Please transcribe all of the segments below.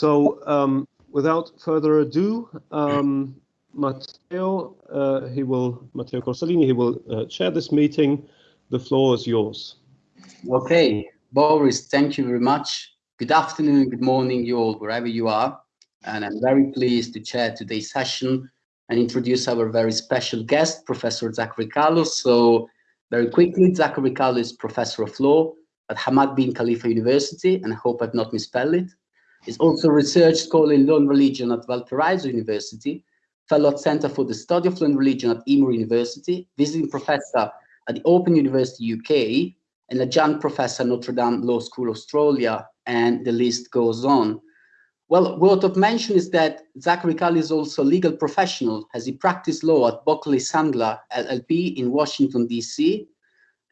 So um, without further ado, um, Matteo, uh, he will, Matteo Corsellini, he will uh, chair this meeting. The floor is yours. Okay, Boris, thank you very much. Good afternoon, good morning, you all, wherever you are. And I'm very pleased to chair today's session and introduce our very special guest, Professor Zachary Carlos. So very quickly, Zachary Carlos is Professor of Law at Hamad bin Khalifa University, and I hope I've not misspelled it. He's also research scholar in and religion at Valparaiso University, fellow at Center for the Study of and Religion at Emory University, visiting professor at the Open University UK, and adjunct professor at Notre Dame Law School Australia, and the list goes on. Well, worth of mention is that Zachary Carlos is also a legal professional as he practiced law at Buckley Sandler LLP in Washington, D.C.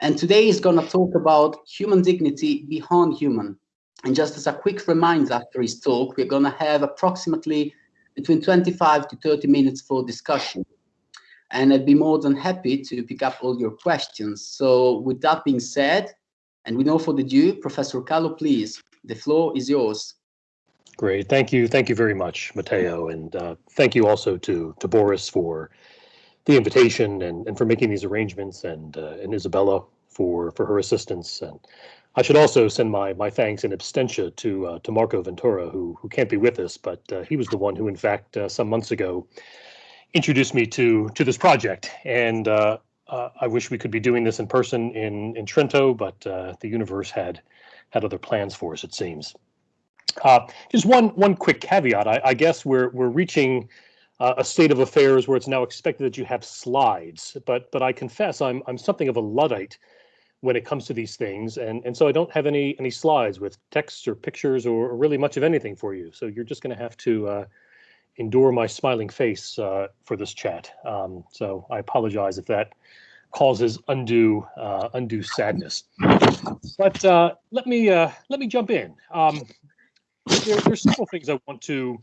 And today he's going to talk about human dignity beyond human. And just as a quick reminder after his talk, we're going to have approximately between 25 to 30 minutes for discussion. And I'd be more than happy to pick up all your questions. So with that being said, and we know for the due, Professor Calo, please, the floor is yours. Great, thank you, thank you very much, Matteo, and uh, thank you also to to Boris for the invitation and, and for making these arrangements, and uh, and Isabella for for her assistance. And I should also send my my thanks in absentia to uh, to Marco Ventura, who who can't be with us, but uh, he was the one who, in fact, uh, some months ago, introduced me to to this project. And uh, I wish we could be doing this in person in in Trento, but the universe had had other plans for us, it seems. Uh, just one one quick caveat. I, I guess we're we're reaching uh, a state of affairs where it's now expected that you have slides. But but I confess I'm I'm something of a luddite when it comes to these things, and and so I don't have any any slides with text or pictures or, really much of anything for you. So you're just going to have to uh, endure my smiling face uh, for this chat. Um, so I apologize if that causes undue uh, undue sadness. But uh, let me uh, let me jump in. Um, there, there's several things I want to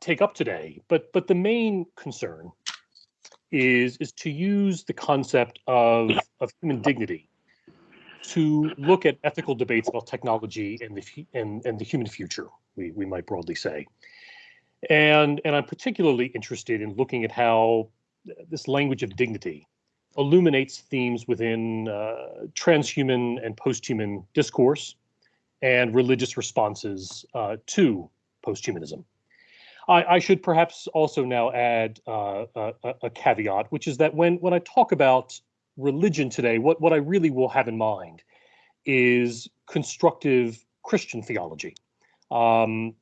take up today, but but the main concern is is to use the concept of of human dignity to look at ethical debates about technology and the and, and the human future, we, we might broadly say. And and I'm particularly interested in looking at how this language of dignity illuminates themes within uh, transhuman and posthuman discourse and religious responses uh, to posthumanism. I, I, should perhaps also now add uh, a, a, caveat, which is that when, when I talk about religion today, what, what I really will have in mind is constructive Christian theology, um,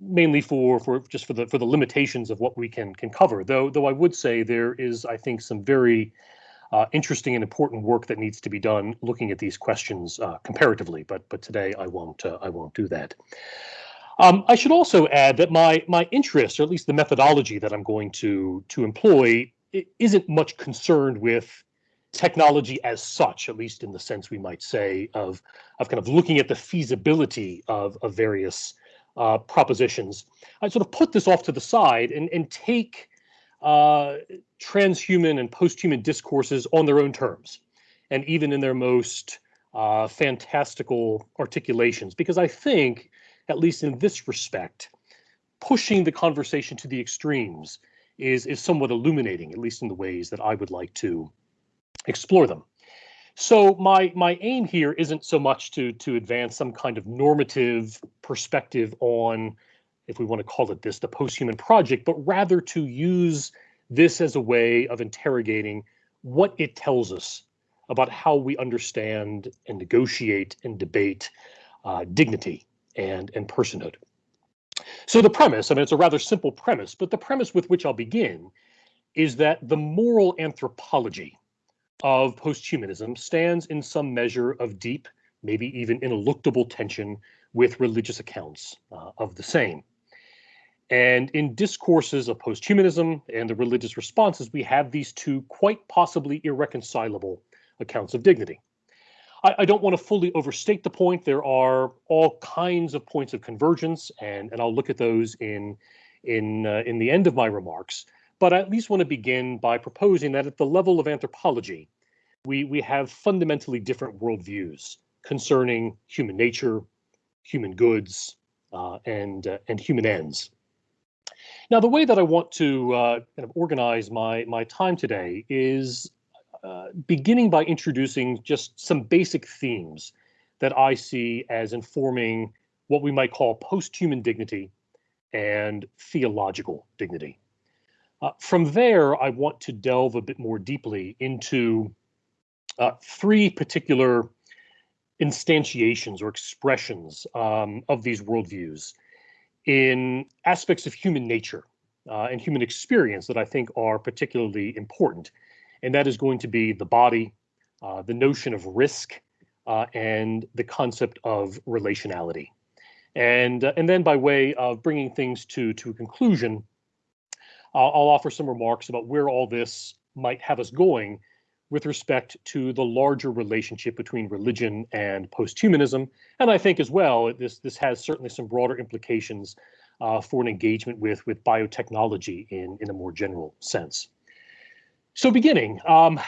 mainly for, for just for the for the limitations of what we can can cover. Though though I would say there is, I think, some very uh, interesting and important work that needs to be done looking at these questions uh, comparatively. But but today I won't uh, I won't do that. Um, I should also add that my my interest, or at least the methodology that I'm going to to employ, isn't much concerned with technology as such, at least in the sense we might say of of kind of looking at the feasibility of of various uh, propositions. I sort of put this off to the side and and take uh, transhuman and posthuman discourses on their own terms, and even in their most uh, fantastical articulations. Because I think, at least in this respect, pushing the conversation to the extremes is is somewhat illuminating, at least in the ways that I would like to explore them. So my my aim here isn't so much to to advance some kind of normative perspective on if we want to call it this, the post-human project, but rather to use this as a way of interrogating what it tells us about how we understand and negotiate and debate uh, dignity and, and personhood. So the premise, I mean, it's a rather simple premise, but the premise with which I'll begin is that the moral anthropology of posthumanism stands in some measure of deep, maybe even ineluctable tension with religious accounts uh, of the same. And in discourses of posthumanism and the religious responses, we have these two quite possibly irreconcilable accounts of dignity. I, I, don't want to fully overstate the point. There are all kinds of points of convergence, and, and I'll look at those in, in, uh, in the end of my remarks. But I at least want to begin by proposing that at the level of anthropology, we, we have fundamentally different worldviews concerning human nature, human goods, uh, and uh, and human ends. Now, the way that I want to uh, kind of organize my my time today is uh, beginning by introducing just some basic themes that I see as informing what we might call post-human dignity and theological dignity. Uh, from there, I want to delve a bit more deeply into uh, three particular instantiations or expressions um, of these worldviews in aspects of human nature uh, and human experience that I think are particularly important. And that is going to be the body, uh, the notion of risk, uh, and the concept of relationality. And, uh, and then by way of bringing things to, to a conclusion, I'll, I'll offer some remarks about where all this might have us going with respect to the larger relationship between religion and posthumanism. And I think as well, this, this has certainly some broader implications uh, for an engagement with, with biotechnology in, in a more general sense. So beginning, um,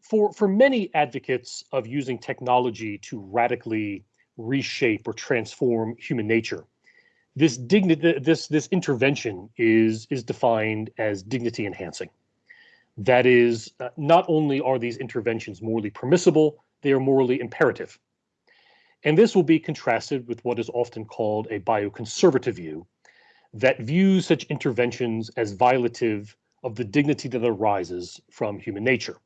for, for many advocates of using technology to radically reshape or transform human nature, this dignity, this this intervention is is defined as dignity enhancing. That is, uh, not only are these interventions morally permissible, they are morally imperative. And this will be contrasted with what is often called a bioconservative view that views such interventions as violative of the dignity that arises from human nature.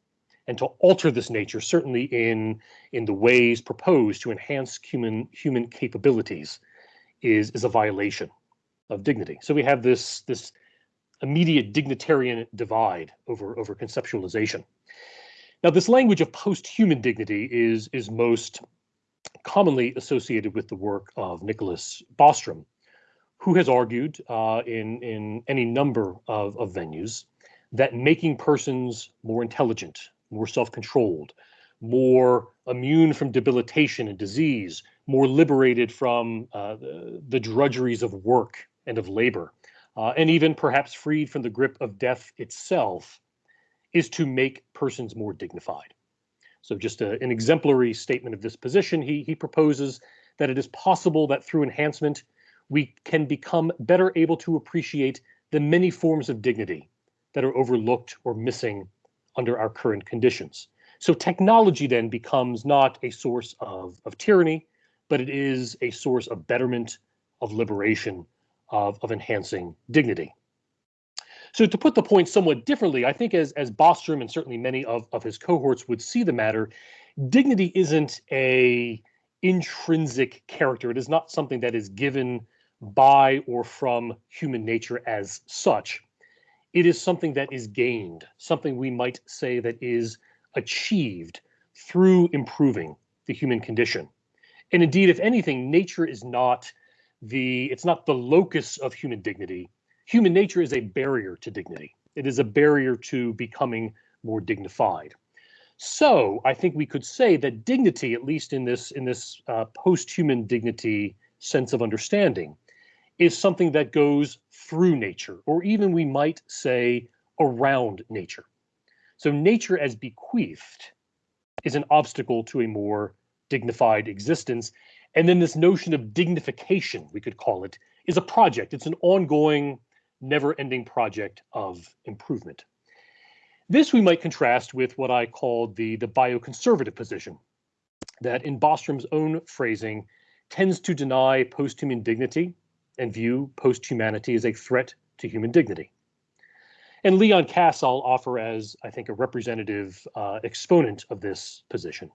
And to alter this nature, certainly in, in the ways proposed to enhance human, human capabilities, is, is a violation of dignity. So we have this, this immediate dignitarian divide over, over conceptualization. Now, this language of post-human dignity is, is most commonly associated with the work of Nicholas Bostrom, who has argued uh, in, in any number of, of venues that making persons more intelligent, more self-controlled, more immune from debilitation and disease, more liberated from uh, the, the, drudgeries of work and of labor, uh, and even perhaps freed from the grip of death itself, is to make persons more dignified. So just a, an exemplary statement of this position, he, he proposes that it is possible that through enhancement, we can become better able to appreciate the many forms of dignity that are overlooked or missing under our current conditions. So technology then becomes not a source of, of tyranny, but it is a source of betterment, of liberation, of, of enhancing dignity. So to put the point somewhat differently, I think as, as Bostrom and certainly many of, of his cohorts would see the matter, dignity isn't a intrinsic character. It is not something that is given by or from human nature as such. It is something that is gained, something we might say that is achieved through improving the human condition. And indeed, if anything, nature is not the it's not the locus of human dignity. Human nature is a barrier to dignity. It is a barrier to becoming more dignified. So I think we could say that dignity, at least in this in this uh, post-human dignity sense of understanding, is something that goes through nature, or even we might say around nature. So nature as bequeathed is an obstacle to a more dignified existence. And then this notion of dignification, we could call it, is a project. It's an ongoing, never-ending project of improvement. This we might contrast with what I call the, the bioconservative position, that in Bostrom's own phrasing tends to deny post-human dignity and view post-humanity as a threat to human dignity. And Leon Kass I'll offer as, I think, a representative uh, exponent of this position.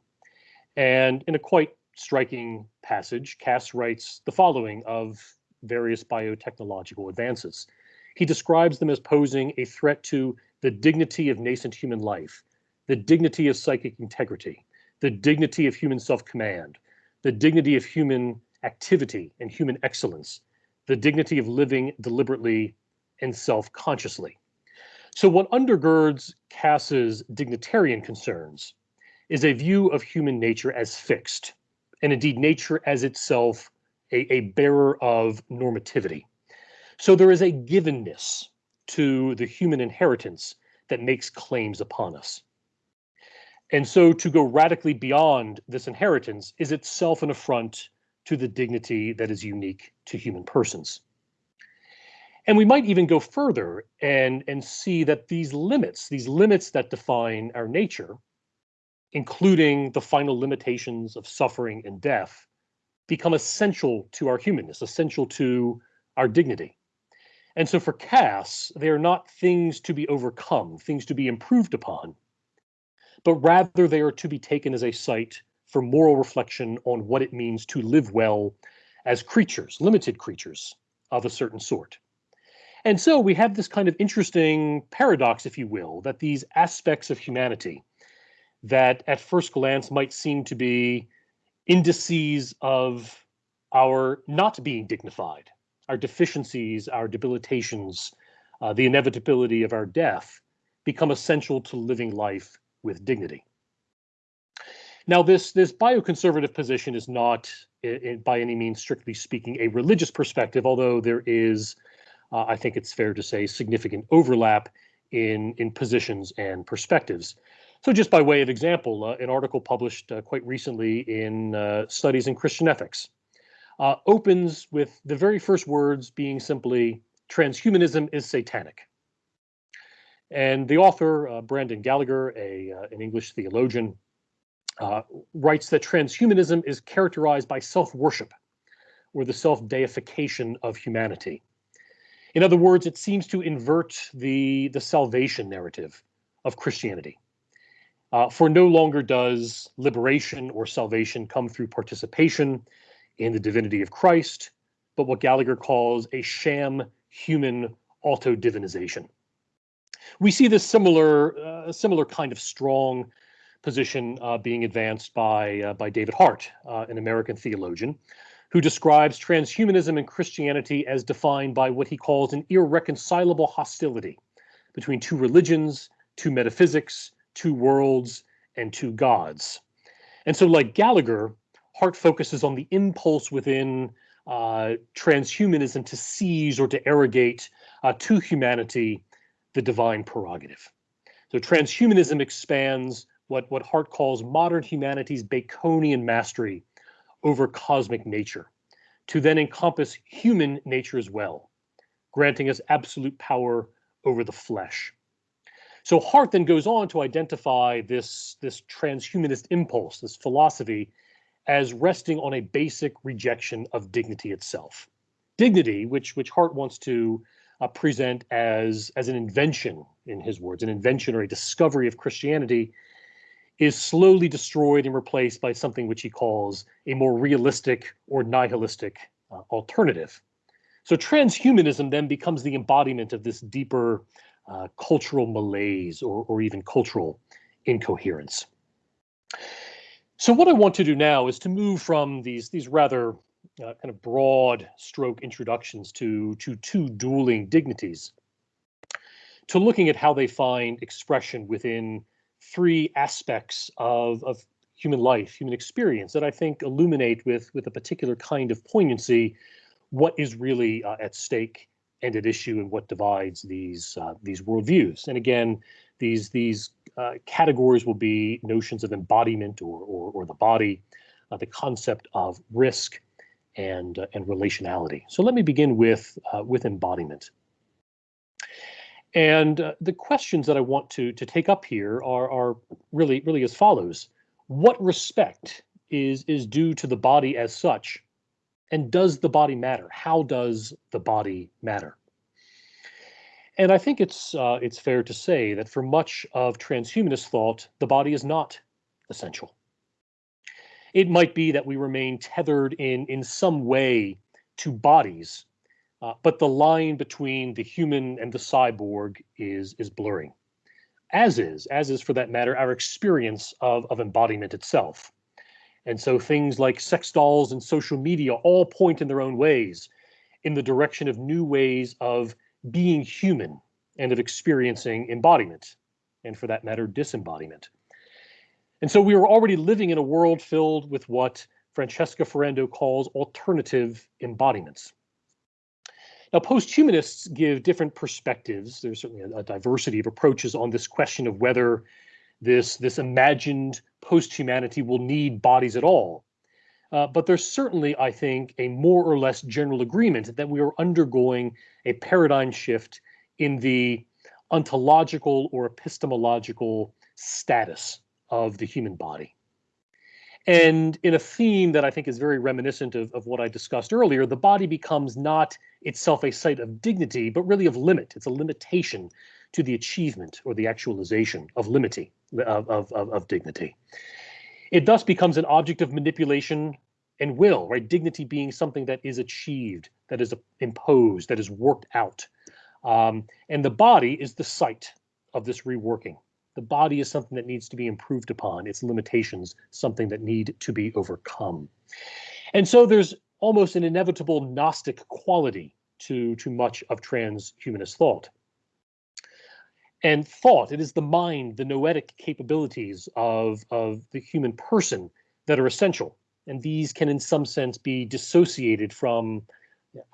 And in a quite striking passage, Kass writes the following of various biotechnological advances. He describes them as posing a threat to the dignity of nascent human life, the dignity of psychic integrity, the dignity of human self-command, the dignity of human activity and human excellence, the dignity of living deliberately and self-consciously. So what undergirds Kass's dignitarian concerns is a view of human nature as fixed, and indeed nature as itself a, a bearer of normativity. So there is a givenness to the human inheritance that makes claims upon us. And so to go radically beyond this inheritance is itself an affront to the dignity that is unique to human persons. And we might even go further and, and see that these limits, these limits that define our nature, including the final limitations of suffering and death, become essential to our humanness, essential to our dignity. And so for Kass, they are not things to be overcome, things to be improved upon, but rather they are to be taken as a site for moral reflection on what it means to live well as creatures, limited creatures of a certain sort. And so we have this kind of interesting paradox, if you will, that these aspects of humanity that at first glance might seem to be indices of our not being dignified, our deficiencies, our debilitations, uh, the inevitability of our death become essential to living life with dignity. Now, this, this bioconservative position is not, by any means, strictly speaking, a religious perspective, although there is, uh, I think it's fair to say, significant overlap in, in positions and perspectives. So just by way of example, uh, an article published uh, quite recently in uh, Studies in Christian Ethics uh, opens with the very first words being simply, transhumanism is satanic. And the author, uh, Brendan Gallaher, a, uh, an English theologian, writes that transhumanism is characterized by self-worship or the self-deification of humanity. In other words, it seems to invert the, the salvation narrative of Christianity. Uh, for no longer does liberation or salvation come through participation in the divinity of Christ, but what Gallaher calls a sham human auto-divinization. We see this similar, uh, similar kind of strong position uh, being advanced by, uh, by David Hart, uh, an American theologian, who describes transhumanism and Christianity as defined by what he calls an irreconcilable hostility between two religions, two metaphysics, two worlds, and two gods. And so, like Gallaher, Hart focuses on the impulse within uh, transhumanism to seize or to arrogate uh, to humanity the divine prerogative. So transhumanism expands what, what Hart calls modern humanity's Baconian mastery over cosmic nature to then encompass human nature as well, granting us absolute power over the flesh. So Hart then goes on to identify this, this transhumanist impulse, this philosophy, as resting on a basic rejection of dignity itself. Dignity, which, which Hart wants to uh, present as, as an invention, in his words, an invention or a discovery of Christianity, is slowly destroyed and replaced by something which he calls a more realistic or nihilistic uh, alternative. So transhumanism then becomes the embodiment of this deeper uh, cultural malaise or, or even cultural incoherence. So what I want to do now is to move from these these rather uh, kind of broad stroke introductions to to two dueling dignities to looking at how they find expression within three aspects of, of human life, human experience that I think illuminate with with a particular kind of poignancy what is really uh, at stake and at issue and what divides these uh, these worldviews. And again, these these uh, categories will be notions of embodiment or or, or the body, uh, the concept of risk, and uh, and relationality. So let me begin with uh, with embodiment. And uh, the questions that I want to to take up here are are really really as follows: What respect is is due to the body as such? And does the body matter? How does the body matter? And I think it's uh, it's fair to say that for much of transhumanist thought, the body is not essential. It might be that we remain tethered in in some way to bodies, uh, but the line between the human and the cyborg is is blurring. As is, as is for that matter, our experience of, of embodiment itself. And so things like sex dolls and social media all point in their own ways in the direction of new ways of being human and of experiencing embodiment, and for that matter, disembodiment. And so we are already living in a world filled with what Francesca Ferrando calls alternative embodiments. Now, posthumanists give different perspectives. There's certainly a, a, diversity of approaches on this question of whether this, this imagined post-humanity will need bodies at all. Uh, but there's certainly, I think, a more or less general agreement that we are undergoing a paradigm shift in the ontological or epistemological status of the human body. And in a theme that I think is very reminiscent of, of what I discussed earlier, the body becomes not itself a site of dignity, but really of limit. It's a limitation to the achievement or the actualization of limity, of, of, of, dignity. It thus becomes an object of manipulation and will, right? Dignity being something that is achieved, that is imposed, that is worked out. Um, and the body is the site of this reworking. The body is something that needs to be improved upon, its limitations, something that need to be overcome. And so there's almost an inevitable Gnostic quality to, to much of transhumanist thought. And thought, it is the mind, the noetic capabilities of, of the human person that are essential. And these can, in some sense, be dissociated from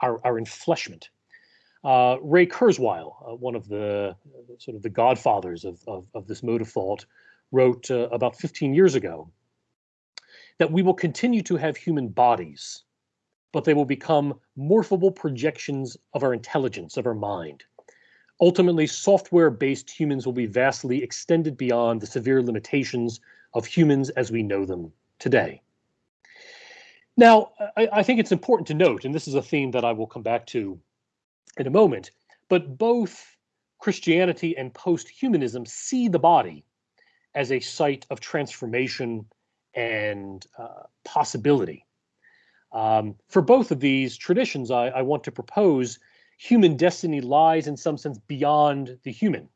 our, our enfleshment. Uh, Ray Kurzweil, uh, one of the uh, sort of the godfathers of, of, of this mode of thought, wrote uh, about 15 years ago that we will continue to have human bodies, but they will become morphable projections of our intelligence, of our mind. Ultimately, software-based humans will be vastly extended beyond the severe limitations of humans as we know them today. Now, I, I think it's important to note, and this is a theme that I will come back to in a moment. But both Christianity and post-humanism see the body as a site of transformation and uh, possibility. Um, for both of these traditions, I, I, want to propose human destiny lies in some sense beyond the human.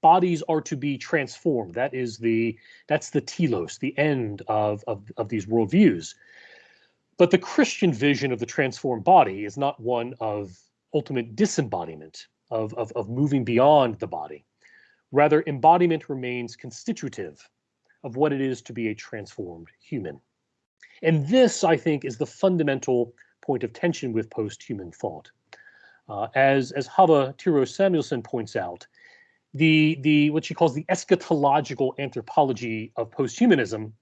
Bodies are to be transformed. That is the that's the telos, the end of, of, of these worldviews. But the Christian vision of the transformed body is not one of ultimate disembodiment of, of, of moving beyond the body. Rather, embodiment remains constitutive of what it is to be a transformed human. And this, I think, is the fundamental point of tension with post-human thought. Uh, as as Hava Tirosh-Samuelson points out, the the what she calls the eschatological anthropology of posthumanism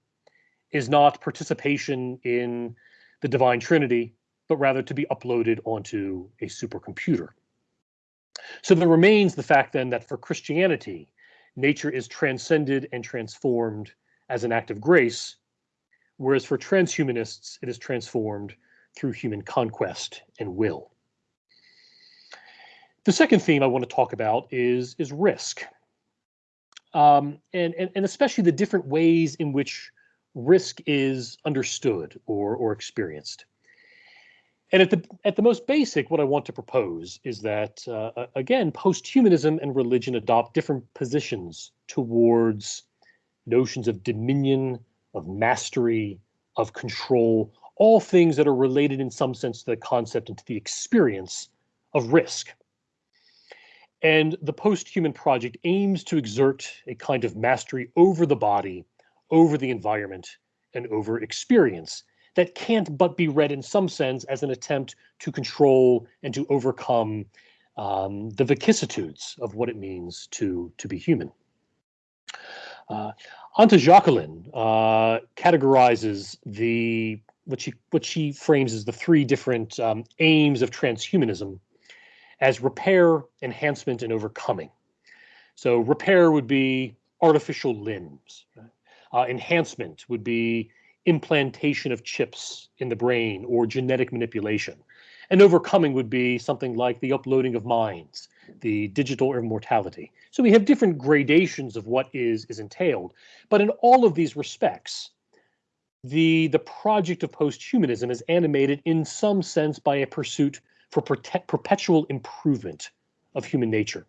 is not participation in the divine trinity but rather to be uploaded onto a supercomputer. So there remains the fact then that for Christianity, nature is transcended and transformed as an act of grace, whereas for transhumanists, it is transformed through human conquest and will. The second theme I want to talk about is, is risk, um, and, and, and especially the different ways in which risk is understood or, or experienced. And at the at the most basic, what I want to propose is that uh, again, post-humanism and religion adopt different positions towards notions of dominion, of mastery, of control, all things that are related in some sense to the concept and to the experience of risk. And the post-human project aims to exert a kind of mastery over the body, over the environment, and over experience that can't but be read in some sense as an attempt to control and to overcome um, the vicissitudes of what it means to, to be human. Uh, Anta Jacqueline uh, categorizes the what she what she frames as the three different um, aims of transhumanism as repair, enhancement, and overcoming. So repair would be artificial limbs. Uh, enhancement would be implantation of chips in the brain or genetic manipulation. And overcoming would be something like the uploading of minds, the digital immortality. So we have different gradations of what is, is entailed. But in all of these respects, the, the project of posthumanism is animated in some sense by a pursuit for perpetual improvement of human nature.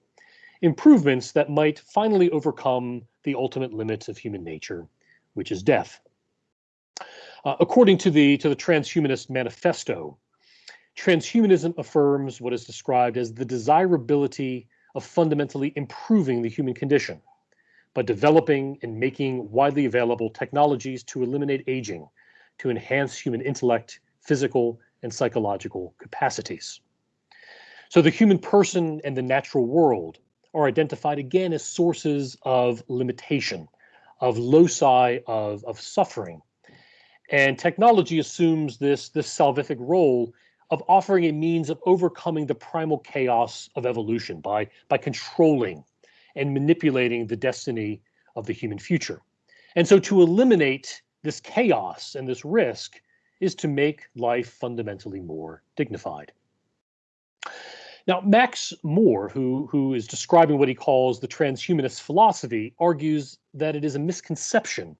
Improvements that might finally overcome the ultimate limits of human nature, which is death. Uh, according to the to the Transhumanist Manifesto, transhumanism affirms what is described as the desirability of fundamentally improving the human condition by developing and making widely available technologies to eliminate aging, to enhance human intellect, physical, and psychological capacities. So the human person and the natural world are identified again as sources of limitation, of loci of, of suffering, And technology assumes this, this salvific role of offering a means of overcoming the primal chaos of evolution by, by controlling and manipulating the destiny of the human future. And so to eliminate this chaos and this risk is to make life fundamentally more dignified. Now, Max More, who, who is describing what he calls the transhumanist philosophy, argues that it is a misconception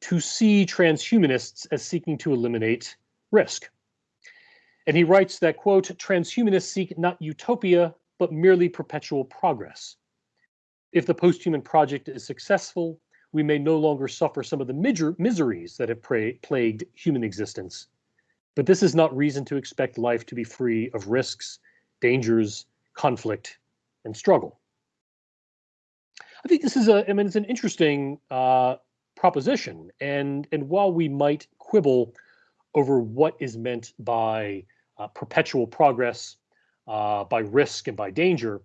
to see transhumanists as seeking to eliminate risk. And he writes that, quote, transhumanists seek not utopia, but merely perpetual progress. If the posthuman project is successful, we may no longer suffer some of the miseries that have plagued human existence. But this is not reason to expect life to be free of risks, dangers, conflict, and struggle. I think this is a, I mean, it's an interesting uh, proposition. And, and while we might quibble over what is meant by uh, perpetual progress, uh, by risk and by danger,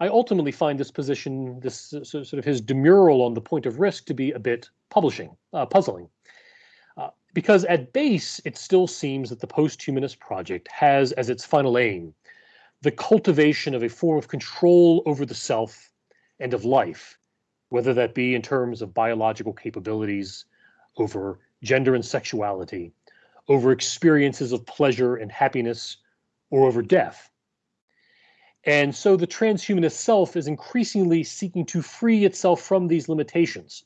I ultimately find this position, this uh, sort of his demurral on the point of risk, to be a bit publishing, uh, puzzling. Uh, because at base, it still seems that the post-humanist project has as its final aim the cultivation of a form of control over the self and of life, whether that be in terms of biological capabilities, over gender and sexuality, over experiences of pleasure and happiness, or over death. And so the transhumanist self is increasingly seeking to free itself from these limitations.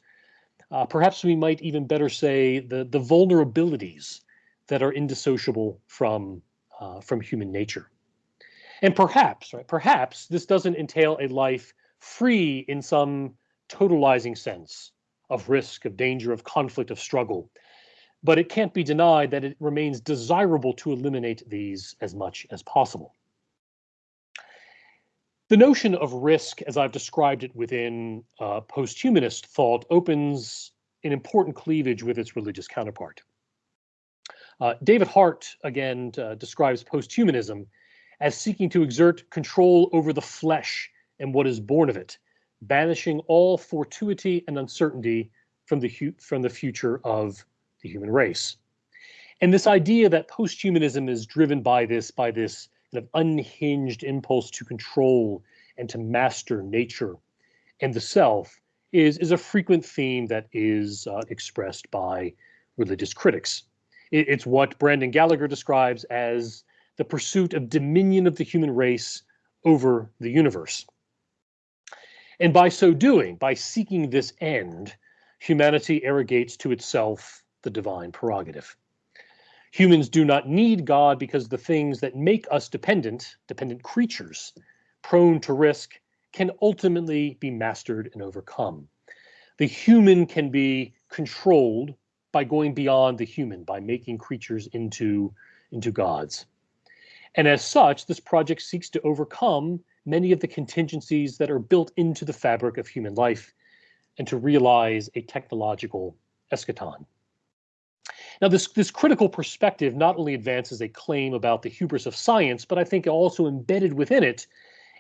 Uh, perhaps we might even better say the, the vulnerabilities that are indissociable from, uh, from human nature. And perhaps, right, perhaps this doesn't entail a life free in some totalizing sense of risk, of danger, of conflict, of struggle. But it can't be denied that it remains desirable to eliminate these as much as possible. The notion of risk, as I've described it within uh, post-humanist thought, opens an important cleavage with its religious counterpart. Uh, David Hart, again, uh, describes post-humanism as seeking to exert control over the flesh and what is born of it, banishing all fortuity and uncertainty from the, from the future of the human race. And this idea that post-humanism is driven by this, by this kind of unhinged impulse to control and to master nature and the self is, is a frequent theme that is uh, expressed by religious critics. It, it's what Brandon Gallaher describes as the pursuit of dominion of the human race over the universe. And by so doing, by seeking this end, humanity arrogates to itself the divine prerogative. Humans do not need God because the things that make us dependent, dependent creatures, prone to risk, can ultimately be mastered and overcome. The human can be controlled by going beyond the human, by making creatures into, into gods. And as such, this project seeks to overcome many of the contingencies that are built into the fabric of human life and to realize a technological eschaton. Now, this, this critical perspective not only advances a claim about the hubris of science, but I think also embedded within it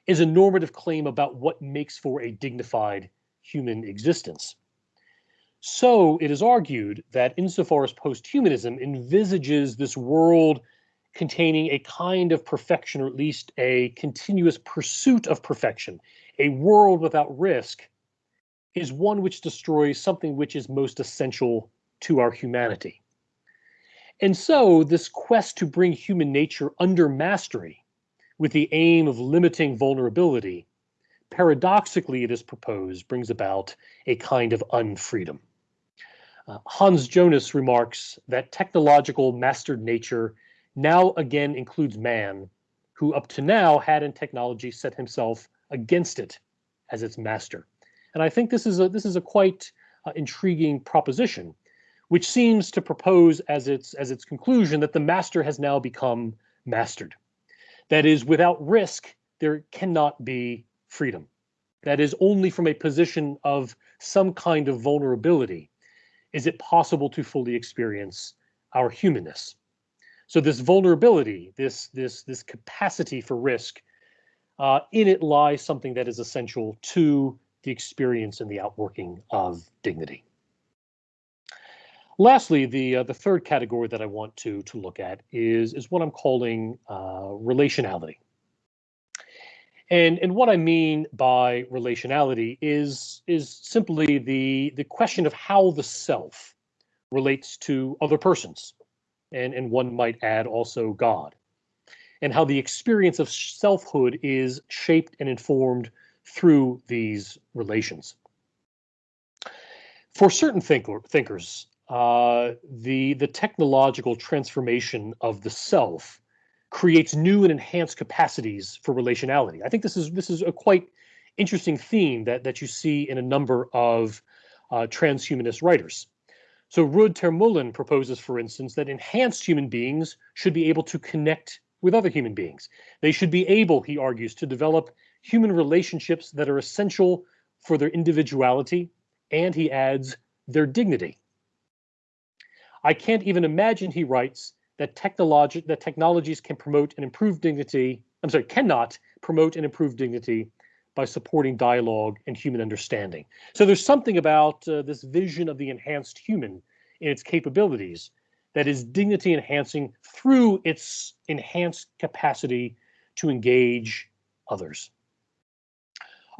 is a normative claim about what makes for a dignified human existence. So it is argued that insofar as posthumanism envisages this world containing a kind of perfection, or at least a continuous pursuit of perfection, a world without risk, is one which destroys something which is most essential to our humanity. And so this quest to bring human nature under mastery with the aim of limiting vulnerability, paradoxically it is proposed, brings about a kind of unfreedom. Uh, Hans Jonas remarks that technological mastered nature now again includes man, who up to now had in technology set himself against it as its master. And I think this is a this is a quite uh, intriguing proposition which seems to propose as its as its conclusion that the master has now become mastered. That is, without risk, there cannot be freedom. That is, only from a position of some kind of vulnerability is it possible to fully experience our humanness. So this vulnerability, this this this capacity for risk, uh, in it lies something that is essential to the experience and the outworking of dignity. Lastly, the uh, the third category that I want to to look at is is what I'm calling uh, relationality. And and what I mean by relationality is is simply the the question of how the self relates to other persons, and and one might add also God, and how the experience of selfhood is shaped and informed through these relations. For certain thinker, thinkers, uh, the the technological transformation of the self creates new and enhanced capacities for relationality. I think this is this is a quite interesting theme that that you see in a number of uh, transhumanist writers. So Ruud ter Meulen proposes, for instance, that enhanced human beings should be able to connect with other human beings. They should be able, he argues, to develop human relationships that are essential for their individuality, and he adds, their dignity. I can't even imagine, he writes, that technology that technologies can promote and improve dignity. I'm sorry, cannot promote and improve dignity by supporting dialogue and human understanding. So there's something about uh, this vision of the enhanced human in its capabilities that is dignity enhancing through its enhanced capacity to engage others.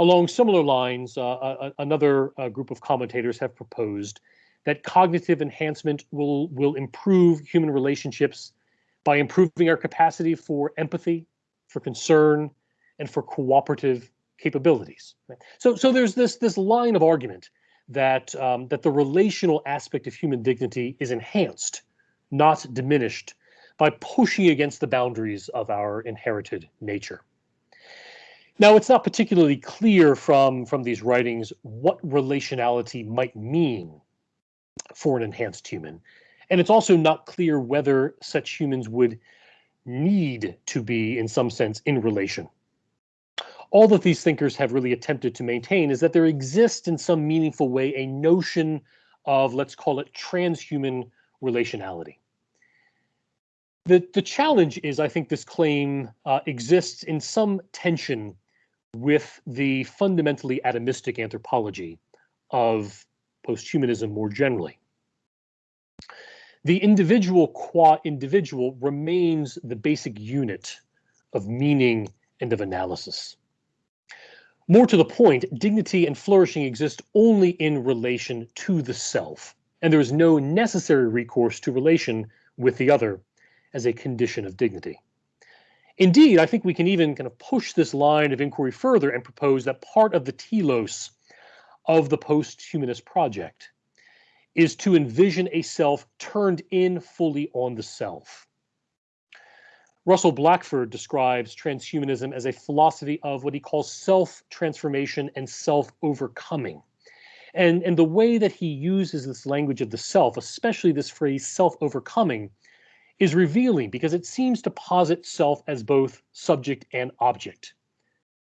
Along similar lines, uh, uh another uh, group of commentators have proposed that cognitive enhancement will will improve human relationships by improving our capacity for empathy, for concern, and for cooperative capabilities. So so there's this this line of argument that um, that the relational aspect of human dignity is enhanced, not diminished, by pushing against the boundaries of our inherited nature. Now, it's not particularly clear from, from these writings what relationality might mean for an enhanced human. And it's also not clear whether such humans would need to be, in some sense, in relation. All that these thinkers have really attempted to maintain is that there exists in some meaningful way a notion of, let's call it, transhuman relationality. The, the challenge is, I think this claim uh, exists in some tension with the fundamentally atomistic anthropology of posthumanism more generally. The individual qua individual remains the basic unit of meaning and of analysis. More to the point, dignity and flourishing exist only in relation to the self, and there is no necessary recourse to relation with the other as a condition of dignity. Indeed, I think we can even kind of push this line of inquiry further and propose that part of the telos of the post-humanist project is to envision a self turned in fully on the self. Russell Blackford describes transhumanism as a philosophy of what he calls self-transformation and self-overcoming. And, and the way that he uses this language of the self, especially this phrase self-overcoming, is revealing because it seems to posit self as both subject and object.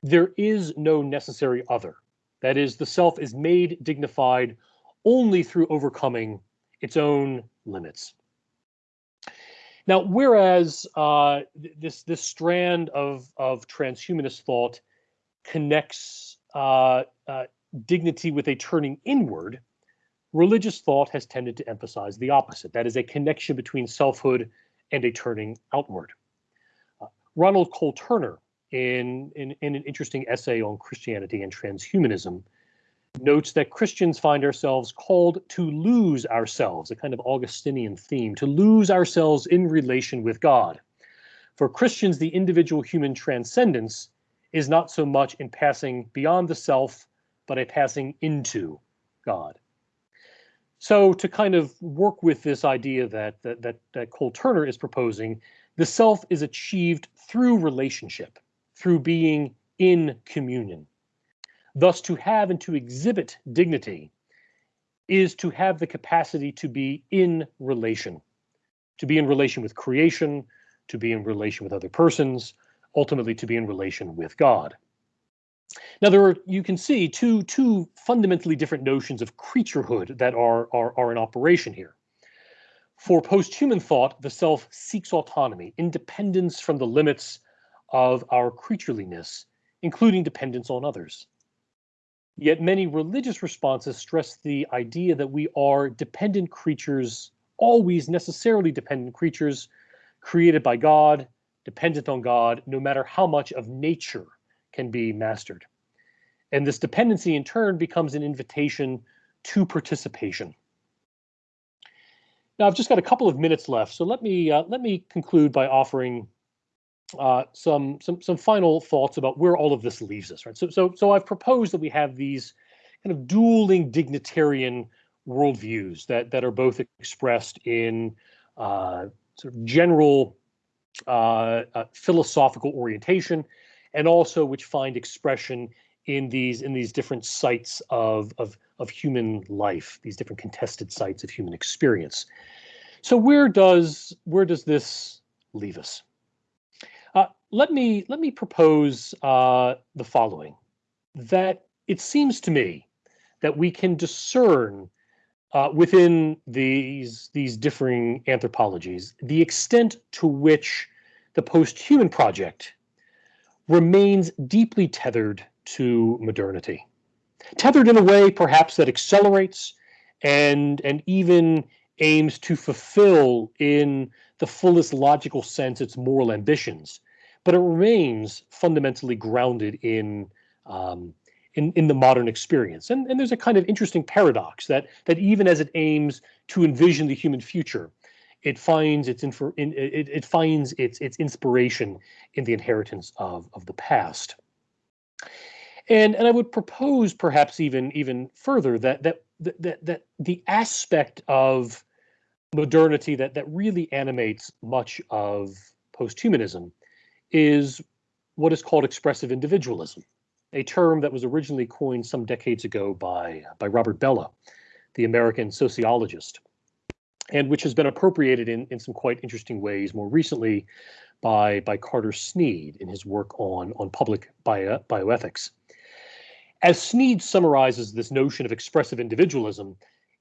There is no necessary other. That is, the self is made dignified only through overcoming its own limits. Now, whereas uh, this this strand of of transhumanist thought connects uh, uh, dignity with a turning inward, religious thought has tended to emphasize the opposite. That is a connection between selfhood and a turning outward. Uh, Ronald Cole Turner in, in, in an interesting essay on Christianity and transhumanism, notes that Christians find ourselves called to lose ourselves, a kind of Augustinian theme, to lose ourselves in relation with God. For Christians, the individual human transcendence is not so much in passing beyond the self, but a passing into God. So to kind of work with this idea that that that, that Cole Turner is proposing, the self is achieved through relationship through being in communion. Thus, to have and to exhibit dignity is to have the capacity to be in relation, to be in relation with creation, to be in relation with other persons, ultimately to be in relation with God. Now, there are, you can see two, two fundamentally different notions of creaturehood that are, are, are in operation here. For post-human thought, the self seeks autonomy, independence from the limits of our creatureliness, including dependence on others. Yet many religious responses stress the idea that we are dependent creatures, always necessarily dependent creatures, created by God, dependent on God, no matter how much of nature can be mastered. And this dependency in turn becomes an invitation to participation. Now I've just got a couple of minutes left, so let me uh, let me conclude by offering uh, some some some final thoughts about where all of this leaves us. Right. So so so I've proposed that we have these kind of dueling dignitarian worldviews that that are both expressed in uh, sort of general uh, uh, philosophical orientation, and also which find expression in these in these different sites of of of human life, these different contested sites of human experience. So where does where does this leave us? Let me let me propose uh, the following: that it seems to me that we can discern uh, within these these differing anthropologies the extent to which the post-human project remains deeply tethered to modernity. Tethered in a way perhaps that accelerates and and even aims to fulfill in the fullest logical sense its moral ambitions, but it remains fundamentally grounded in um, in, in the modern experience. And, and there's a kind of interesting paradox that that even as it aims to envision the human future, it finds its infor, in, it, it finds its its inspiration in the inheritance of of the past. And and I would propose perhaps even even further that that that that the aspect of modernity that that really animates much of posthumanism is what is called expressive individualism, a term that was originally coined some decades ago by by Robert Bellah, the American sociologist, and which has been appropriated in, in some quite interesting ways more recently by by Carter Snead in his work on on public bio, bioethics. As Snead summarizes this notion of expressive individualism,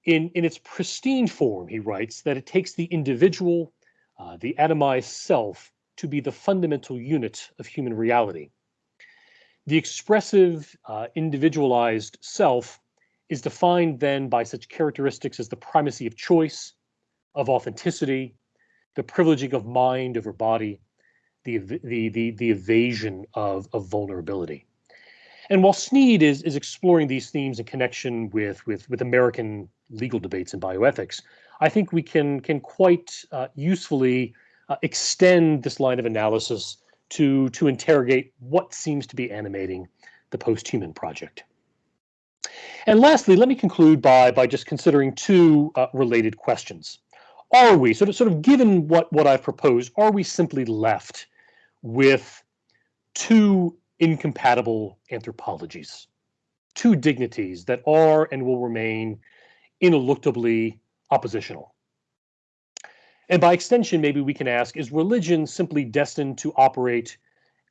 in, in its pristine form, he writes that it takes the individual, uh, the atomized self, to be the fundamental unit of human reality. The expressive, uh, individualized self is defined then by such characteristics as the primacy of choice, of authenticity, the privileging of mind over body, the, the, the, the evasion of, of vulnerability. And while Snead is, is exploring these themes in connection with, with, with American legal debates in bioethics, I think we can, can quite uh, usefully uh, extend this line of analysis to, to interrogate what seems to be animating the post-human project. And lastly, let me conclude by, by just considering two uh, related questions. Are we, sort of, sort of given what, what I've proposed, are we simply left with two incompatible anthropologies, two dignities that are and will remain ineluctably oppositional. And by extension, maybe we can ask, is religion simply destined to operate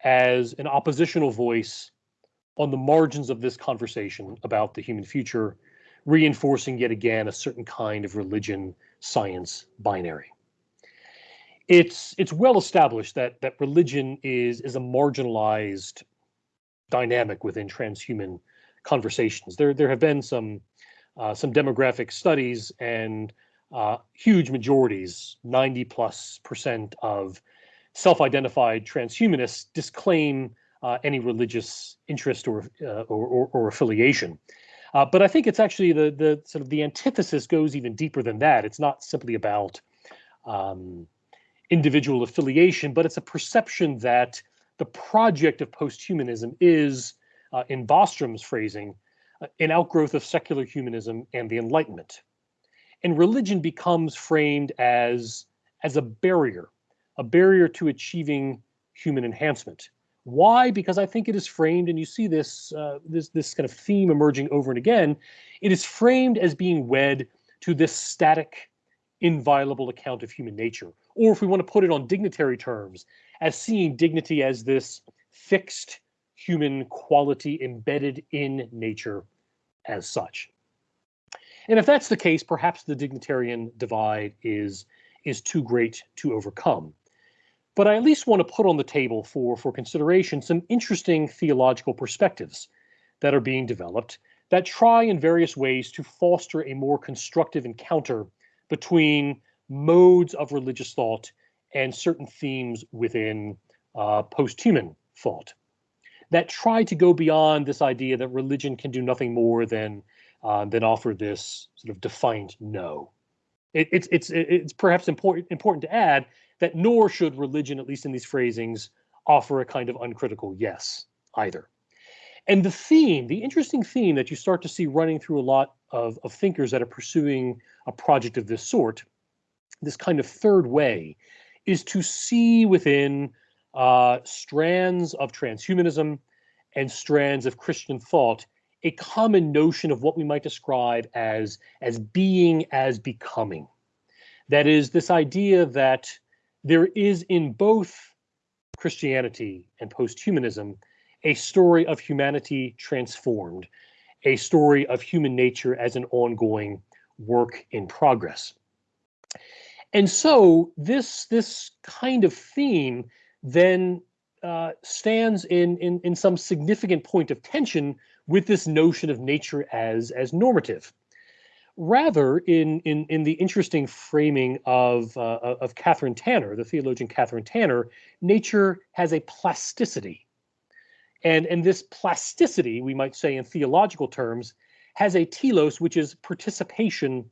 as an oppositional voice on the margins of this conversation about the human future, reinforcing yet again a certain kind of religion science binary? It's it's well established that that religion is is a marginalized dynamic within transhuman conversations. There, there have been some uh, some demographic studies and uh, huge majorities, 90 plus percent of self-identified transhumanists disclaim uh, any religious interest or, uh, or, or, or, affiliation. Uh, but I think it's actually the the sort of the antithesis goes even deeper than that. It's not simply about um, individual affiliation, but it's a perception that the project of posthumanism is, uh, in Bostrom's phrasing, uh, an outgrowth of secular humanism and the Enlightenment. And religion becomes framed as, as a barrier, a barrier to achieving human enhancement. Why? Because I think it is framed, and you see this, uh, this, this kind of theme emerging over and again, it is framed as being wed to this static, inviolable account of human nature. Or if we want to put it on dignitary terms, as seeing dignity as this fixed human quality embedded in nature as such. And if that's the case, perhaps the dignitarian divide is, is too great to overcome. But I at least want to put on the table for, for consideration some interesting theological perspectives that are being developed that try in various ways to foster a more constructive encounter between modes of religious thought and certain themes within uh, post-human thought that try to go beyond this idea that religion can do nothing more than uh, than offer this sort of defiant no. It, it's it's it's perhaps important important to add that nor should religion, at least in these phrasings, offer a kind of uncritical yes either. And the theme, the interesting theme that you start to see running through a lot of, of thinkers that are pursuing a project of this sort, this kind of third way, is to see within uh, strands of transhumanism and strands of Christian thought a common notion of what we might describe as, as being as becoming. That is, this idea that there is in both Christianity and posthumanism a story of humanity transformed, a story of human nature as an ongoing work in progress. And so this, this kind of theme then uh, stands in, in, in some significant point of tension with this notion of nature as, as normative. Rather, in, in, in the interesting framing of, uh, of Kathryn Tanner, the theologian Kathryn Tanner, nature has a plasticity. And, and this plasticity, we might say in theological terms, has a telos, which is participation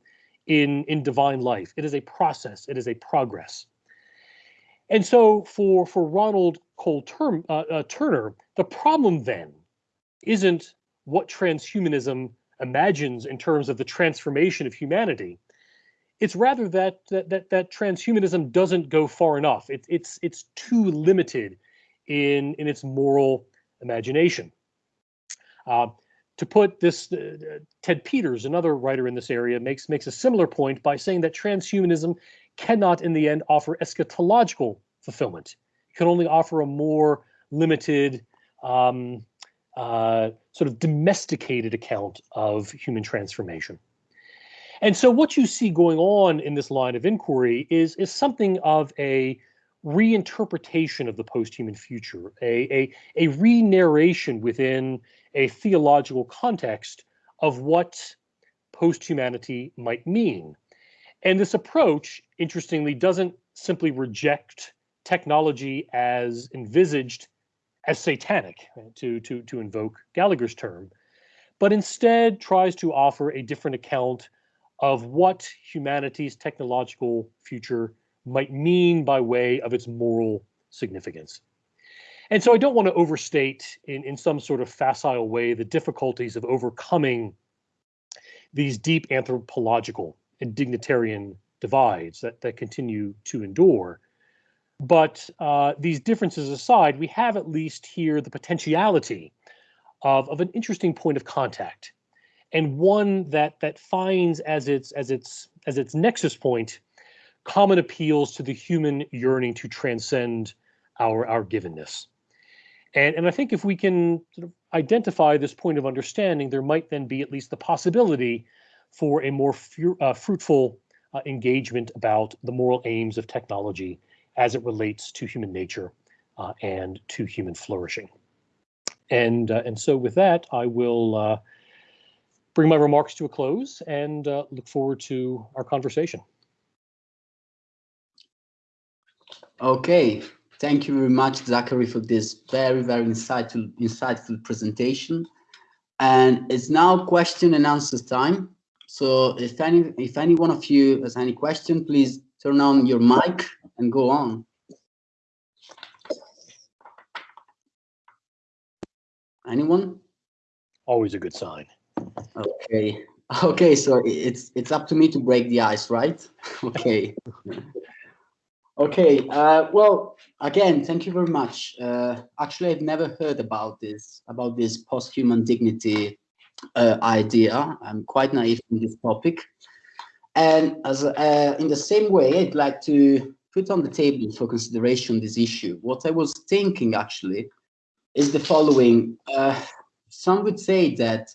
in, in divine life. It is a process, it is a progress. And so for, for Ronald Cole uh, uh, Turner, the problem then isn't what transhumanism imagines in terms of the transformation of humanity. It's rather that that that, that transhumanism doesn't go far enough. It, it's it's too limited in in its moral imagination. Uh, to put this, uh, Ted Peters, another writer in this area, makes makes a similar point by saying that transhumanism cannot, in the end, offer eschatological fulfillment. It can only offer a more limited, um, uh, sort of domesticated account of human transformation. And so, what you see going on in this line of inquiry is is something of a reinterpretation of the post-human future, a, a, a re-narration within a theological context of what post-humanity might mean. And this approach, interestingly, doesn't simply reject technology as envisaged as satanic, uh, to, to, to invoke Gallaher's term, but instead tries to offer a different account of what humanity's technological future might mean by way of its moral significance. And so I don't want to overstate in, in some sort of facile way the difficulties of overcoming these deep anthropological and dignitarian divides that, that continue to endure. But uh, these differences aside, we have at least here the potentiality of, of an interesting point of contact and one that that finds as its as its as its nexus point common appeals to the human yearning to transcend our our givenness. And, and I think if we can sort of identify this point of understanding, there might then be at least the possibility for a more uh, fruitful uh, engagement about the moral aims of technology as it relates to human nature uh, and to human flourishing. And, uh, and so with that, I will uh, bring my remarks to a close and uh, look forward to our conversation. Okay, thank you very much, Zachary, for this very, very insightful, insightful presentation. And it's now question and answer time. So if any, if any one of you has any question, please turn on your mic and go on. Anyone? Always a good sign. Okay. Okay, so it's it's up to me to break the ice, right? okay. Okay, uh, well, again, thank you very much. Uh, actually, I've never heard about this, about this post-human dignity uh, idea. I'm quite naive in this topic. And as uh, in the same way, I'd like to put on the table for consideration this issue. What I was thinking, actually, is the following. Uh, some would say that,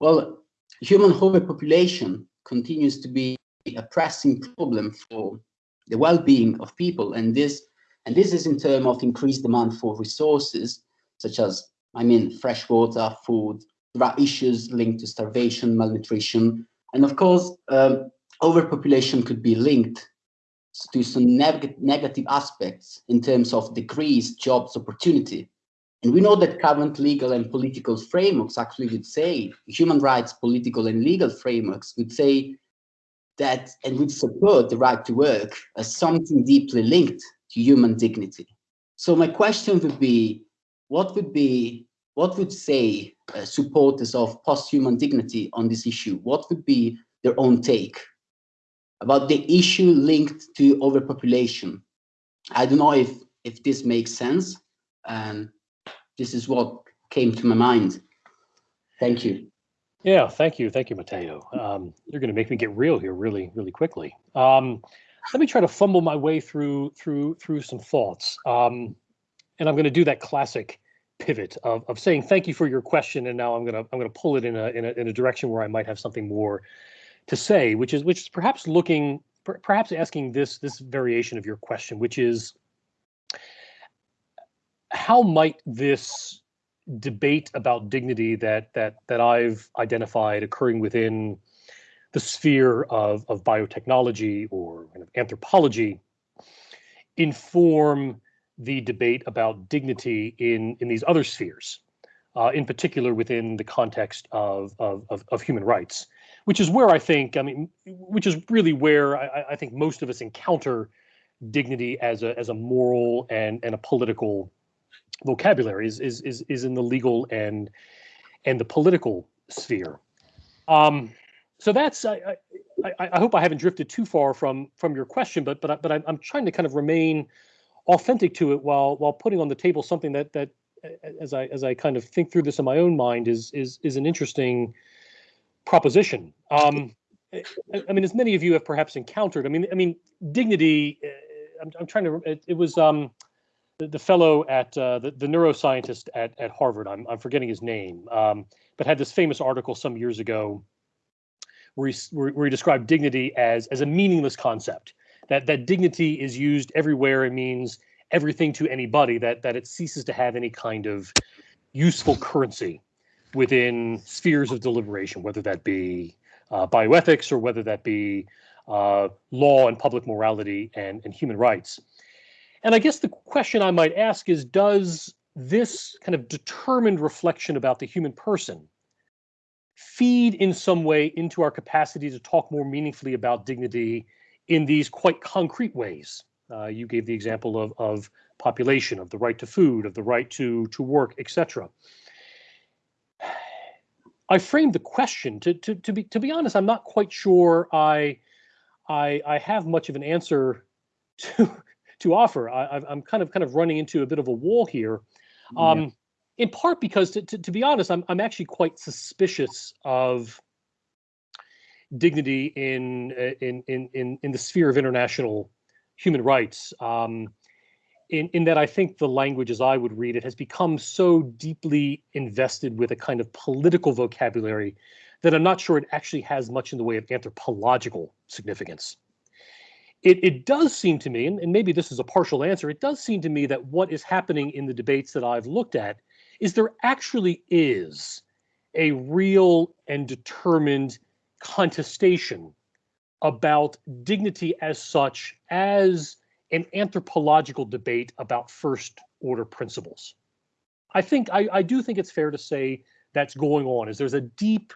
well, human overpopulation continues to be a pressing problem for the well-being of people and this and this is in terms of increased demand for resources such as i mean fresh water food there are issues linked to starvation, malnutrition, and of course, um, overpopulation could be linked to some neg negative aspects in terms of decreased jobs opportunity. And we know that current legal and political frameworks actually would say, human rights, political and legal frameworks would say that and would support the right to work as something deeply linked to human dignity. So my question would be, what would be, what would say uh, supporters of post-human dignity on this issue? What would be their own take about the issue linked to overpopulation? I don't know if, if this makes sense. And this is what came to my mind. Thank you. Yeah, thank you. Thank you, Matteo. Um, you're going to make me get real here really, really quickly. Um, let me try to fumble my way through through through some thoughts. Um, and I'm going to do that classic pivot of, of saying thank you for your question, and now I'm going to I'm going to pull it in a, in a in a direction where I might have something more to say, which is which is perhaps looking perhaps asking this this variation of your question, which is how might this debate about dignity that that that I've identified occurring within the sphere of, of biotechnology or kind of anthropology inform the debate about dignity in in these other spheres, uh, in particular within the context of, of, of of human rights, which is where I think I mean, which is really where I, I think most of us encounter dignity as a as a moral and and a political vocabulary is is is is in the legal and and the political sphere. Um, so that's I, I, I hope I haven't drifted too far from from your question, but but but I'm, I'm trying to kind of remain authentic to it while while putting on the table something that that as I as I kind of think through this in my own mind is is is an interesting proposition. Um, I, mean, as many of you have perhaps encountered, I mean, I mean, dignity. Uh, I'm, I'm trying to. It, it was um, the, the fellow at uh, the, the neuroscientist at, at Harvard, I'm, I'm forgetting his name, um, but had this famous article some years ago where he, where, where he described dignity as, as a meaningless concept, that, that dignity is used everywhere and means everything to anybody, that, that it ceases to have any kind of useful currency within spheres of deliberation, whether that be uh, bioethics or whether that be uh, law and public morality and, and human rights. And I guess the question I might ask is Does this kind of determined reflection about the human person feed in some way into our capacity to talk more meaningfully about dignity in these quite concrete ways? Uh, you gave the example of, of population, of the right to food, of the right to, to work, etc. I framed the question to, to, to be to be honest, I'm not quite sure I I, I have much of an answer to to offer. I, am kind of kind of running into a bit of a wall here, um, yeah. in part because, to, to, to, be honest, I'm I'm actually quite suspicious of dignity in in in in in the sphere of international human rights. Um, in, in that I think the language as I would read it has become so deeply invested with a kind of political vocabulary that I'm not sure it actually has much in the way of anthropological significance. It, it does seem to me, and, and maybe this is a partial answer, it does seem to me that what is happening in the debates that I've looked at is there actually is a real and determined contestation about dignity as such as an anthropological debate about first order principles. I think I, I do think it's fair to say that's going on is there's a deep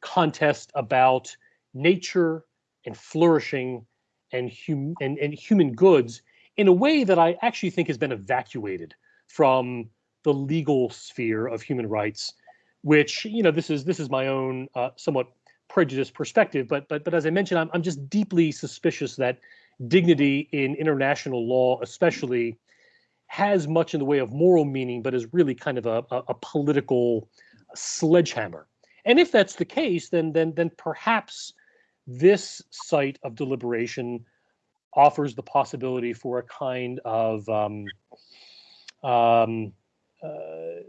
contest about nature and flourishing and, hum- and, and human goods in a way that I actually think has been evacuated from the legal sphere of human rights, which you know this is this is my own uh, somewhat prejudiced perspective, but but but as I mentioned, I'm I'm just deeply suspicious that dignity in international law, especially, has much in the way of moral meaning, but is really kind of a, a, a political sledgehammer. And if that's the case, then then then perhaps this site of deliberation offers the possibility for a kind of um, um, uh,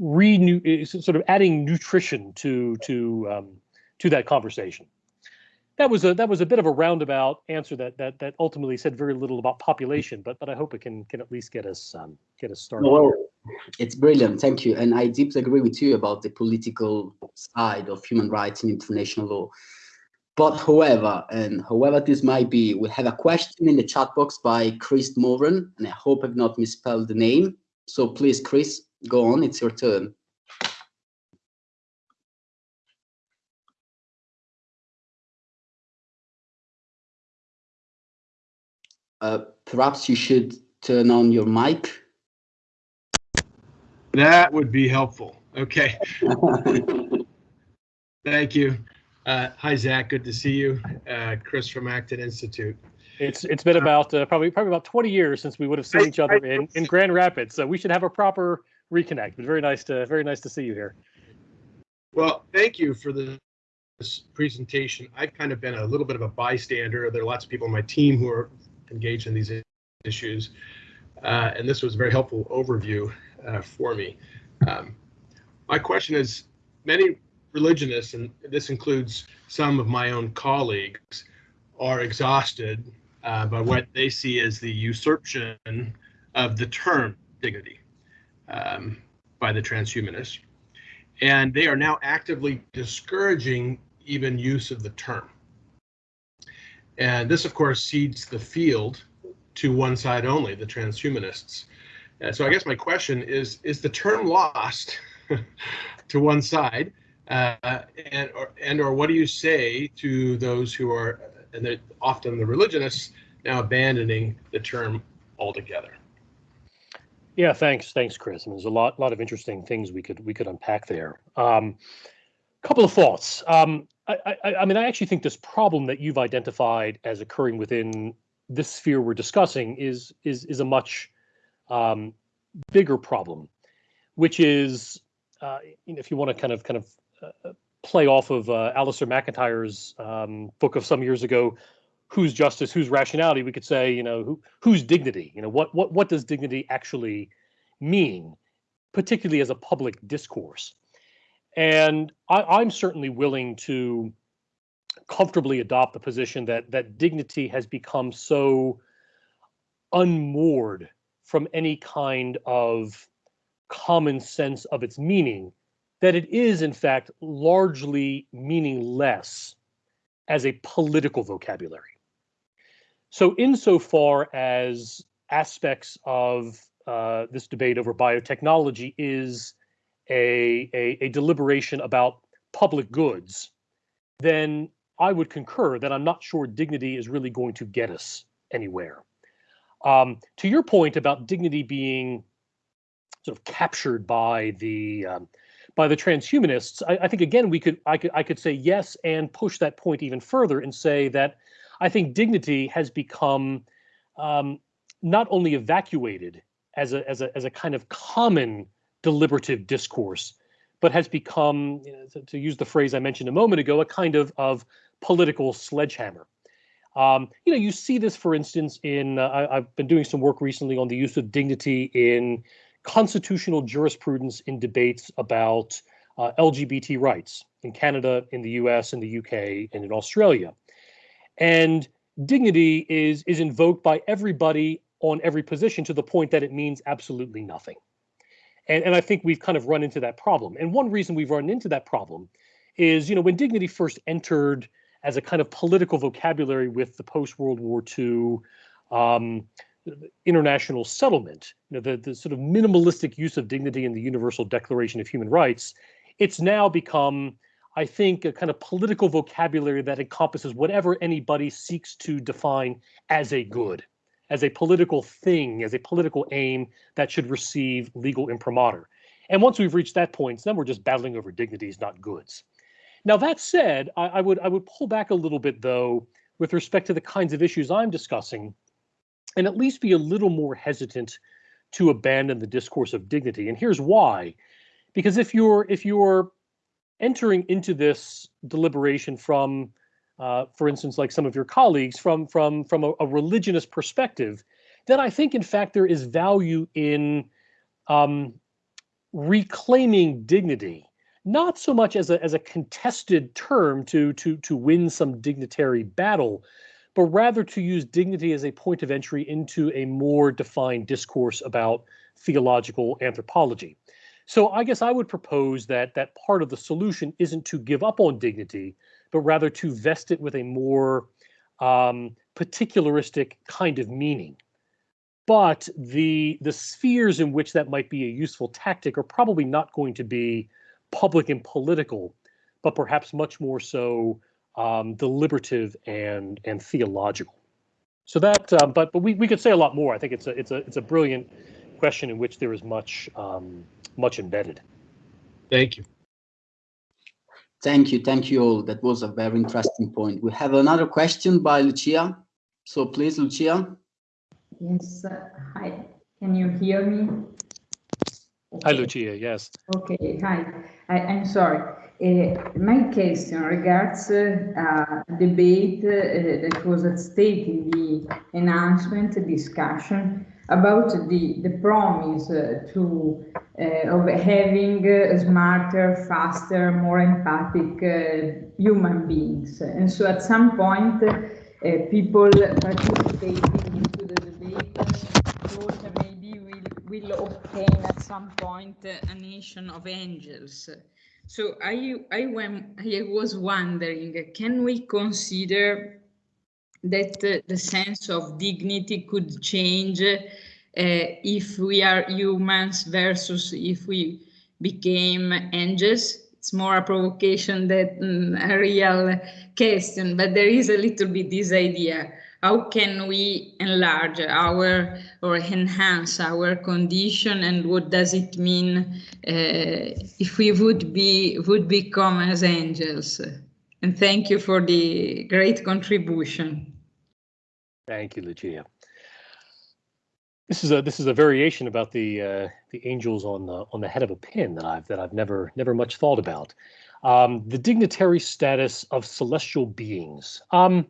renew, sort of adding nutrition to to um, to that conversation. That was a that was a bit of a roundabout answer that that that ultimately said very little about population, but but I hope it can can at least get us um, get us started. Well, It's brilliant, thank you. And I deeply agree with you about the political side of human rights and international law. But however, and however this might be, we have a question in the chat box by Chris Moran, and I hope I've not misspelled the name. So please, Chris, go on, it's your turn. Uh, perhaps you should turn on your mic. That would be helpful. Okay. Thank you. Uh, hi, Zach. Good to see you. Uh, Chris from Acton Institute. It's it's been about uh, probably probably about 20 years since we would have seen each other in, in Grand Rapids, so we should have a proper reconnect. But very nice to very nice to see you here. Well, thank you for the, this presentation. I've kind of been a little bit of a bystander. There are lots of people on my team who are engaged in these issues, uh, and this was a very helpful overview uh, for me. Um, my question is, many religionists, and this includes some of my own colleagues, are exhausted uh, by what they see as the usurpation of the term dignity um, by the transhumanists. And they are now actively discouraging even use of the term. And this, of course, cedes the field to one side only, the transhumanists. Uh, so I guess my question is, is the term lost to one side? Uh, and, or, and or what do you say to those who are, and they're often the religionists, now abandoning the term altogether? Yeah, thanks, thanks, Chris. I mean, there's a lot, lot of interesting things we could we could unpack there. Um, couple of thoughts. Um, I, I, I mean, I actually think this problem that you've identified as occurring within this sphere we're discussing is is is a much um, bigger problem, which is, uh, if you want to kind of kind of uh, play off of uh, Alasdair MacIntyre's um, book of some years ago, whose justice, whose rationality, we could say, you know, who, whose dignity, you know, what what what does dignity actually mean, particularly as a public discourse? And I, I'm certainly willing to comfortably adopt the position that that dignity has become so unmoored from any kind of common sense of its meaning that it is in fact largely meaningless as a political vocabulary. So insofar as aspects of uh, this debate over biotechnology is a, a, a deliberation about public goods, then I would concur that I'm not sure dignity is really going to get us anywhere. Um, to your point about dignity being sort of captured by the um, by the transhumanists, I, I, think again we could I could I could say yes and push that point even further and say that I think dignity has become um, not only evacuated as a as a as a kind of common deliberative discourse, but has become, to, to, use the phrase I mentioned a moment ago, a kind of of political sledgehammer. Um, you know, you see this, for instance, in uh, I, have been doing some work recently on the use of dignity in constitutional jurisprudence in debates about uh, LGBT rights in Canada, in the U.S., in the U.K., and in Australia. And dignity is is invoked by everybody on every position to the point that it means absolutely nothing. And, and I think we've kind of run into that problem. And one reason we've run into that problem is, you know, when dignity first entered as a kind of political vocabulary with the post World War II um, international settlement, you know, the, the sort of minimalistic use of dignity in the Universal Declaration of Human Rights, it's now become, I think, a kind of political vocabulary that encompasses whatever anybody seeks to define as a good, as a political thing, as a political aim that should receive legal imprimatur. And once we've reached that point, then we're just battling over dignities, not goods. Now that said, I, I, would I would pull back a little bit though with respect to the kinds of issues I'm discussing, and at least be a little more hesitant to abandon the discourse of dignity. And here's why: because if you're if you're entering into this deliberation from, uh, for instance, like some of your colleagues, from from from a, a religionist perspective, then I think in fact there is value in um, reclaiming dignity not so much as a as a contested term to to to win some dignitary battle, but rather to use dignity as a point of entry into a more defined discourse about theological anthropology. So I guess I would propose that that part of the solution isn't to give up on dignity, but rather to vest it with a more um, particularistic kind of meaning. But the the spheres in which that might be a useful tactic are probably not going to be public and political, but perhaps much more so um, deliberative and and theological. So that, uh, but but we, we could say a lot more. I think it's a it's a it's a brilliant question in which there is much um, much embedded. Thank you. Thank you, thank you all. That was a very interesting point. We have another question by Lucia. So please, Lucia. Yes, uh, hi. Can you hear me? Hi, Lucia. Yes. Okay, hi. I, I'm sorry. Uh, my question regards uh, a debate uh, that was at stake in the enhancement discussion about the, the promise uh, to uh, of having uh, smarter, faster, more empathic human beings. And so at some point, people participating into the debate thought maybe we'll, we'll obtain at some point a nation of angels. So I, I, I was wondering, can we consider that the sense of dignity could change uh, if we are humans versus if we became angels? It's more a provocation than a real question, but there is a little bit this idea. How can we enlarge our or enhance our condition and what does it mean uh, if we would be would become as angels? And thank you for the great contribution. Thank you, Lucia. This is a this is a variation about the uh, the angels on the on the head of a pin that I've that I've never never much thought about. Um, the dignitary status of celestial beings. Um,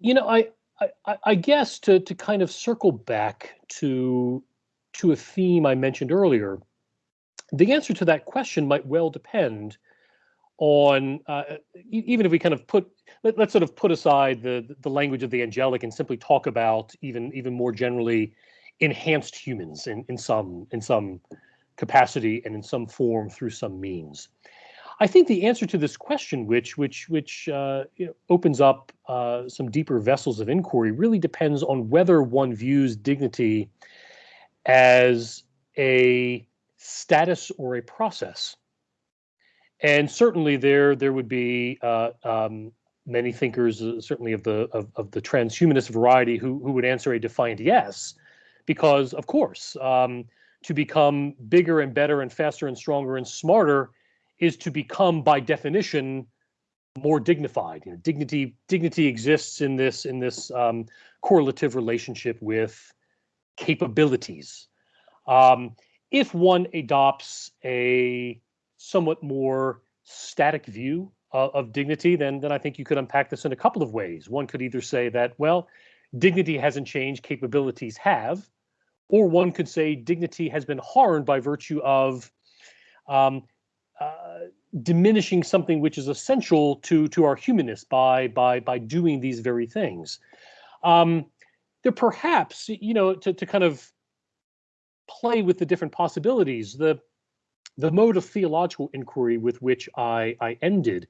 you know, I, I I guess to to kind of circle back to to a theme I mentioned earlier, the answer to that question might well depend on uh, even if we kind of put let, us sort of put aside the the language of the angelic and simply talk about even even more generally enhanced humans in in some in some capacity and in some form through some means. I think the answer to this question, which which which uh, you know, opens up uh, some deeper vessels of inquiry, really depends on whether one views dignity as a status or a process. And certainly, there there would be uh, um, many thinkers, uh, certainly of the of, of the transhumanist variety, who who would answer a defiant yes, because of course, um, to become bigger and better and faster and stronger and smarter is to become by definition more dignified you know dignity dignity exists in this in this um, correlative relationship with capabilities um, if one adopts a somewhat more static view of, of dignity then then i think you could unpack this in a couple of ways one could either say that well dignity hasn't changed capabilities have or one could say dignity has been harmed by virtue of um, uh, diminishing something which is essential to to our humanness by by by doing these very things. Um, there perhaps you know to to kind of play with the different possibilities. The the mode of theological inquiry with which I I ended,